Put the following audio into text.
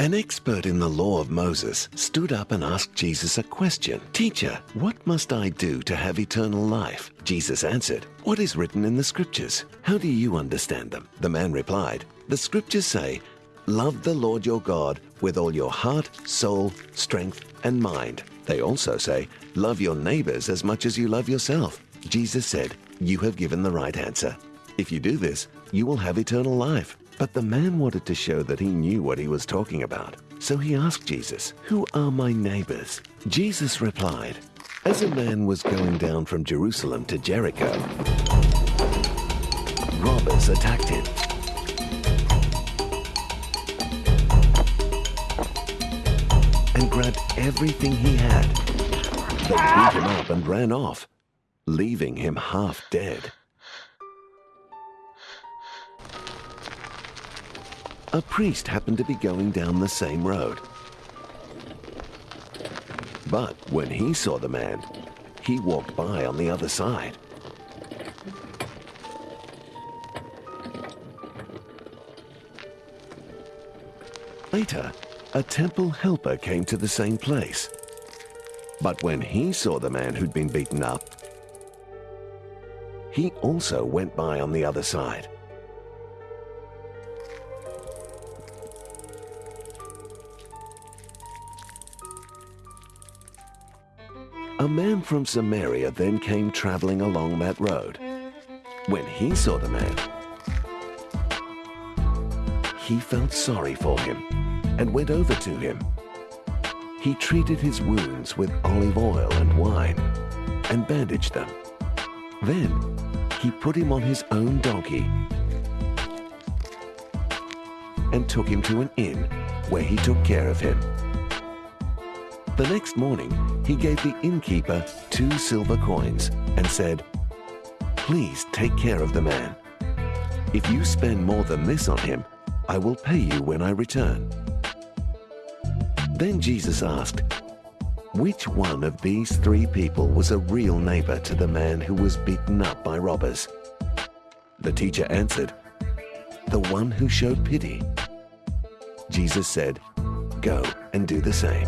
An expert in the law of Moses stood up and asked Jesus a question. Teacher, what must I do to have eternal life? Jesus answered, What is written in the scriptures? How do you understand them? The man replied, The scriptures say, Love the Lord your God with all your heart, soul, strength, and mind. They also say, Love your neighbors as much as you love yourself. Jesus said, You have given the right answer. If you do this, you will have eternal life. But the man wanted to show that he knew what he was talking about. So he asked Jesus, Who are my neighbors? Jesus replied, As a man was going down from Jerusalem to Jericho, robbers attacked him. And grabbed everything he had. They beat him up and ran off, leaving him half dead. A priest happened to be going down the same road. But when he saw the man, he walked by on the other side. Later, a temple helper came to the same place. But when he saw the man who'd been beaten up, he also went by on the other side. A man from Samaria then came traveling along that road. When he saw the man, he felt sorry for him and went over to him. He treated his wounds with olive oil and wine and bandaged them. Then he put him on his own donkey and took him to an inn where he took care of him. The next morning, he gave the innkeeper two silver coins and said, Please take care of the man. If you spend more than this on him, I will pay you when I return. Then Jesus asked, Which one of these three people was a real neighbor to the man who was beaten up by robbers? The teacher answered, The one who showed pity. Jesus said, Go and do the same.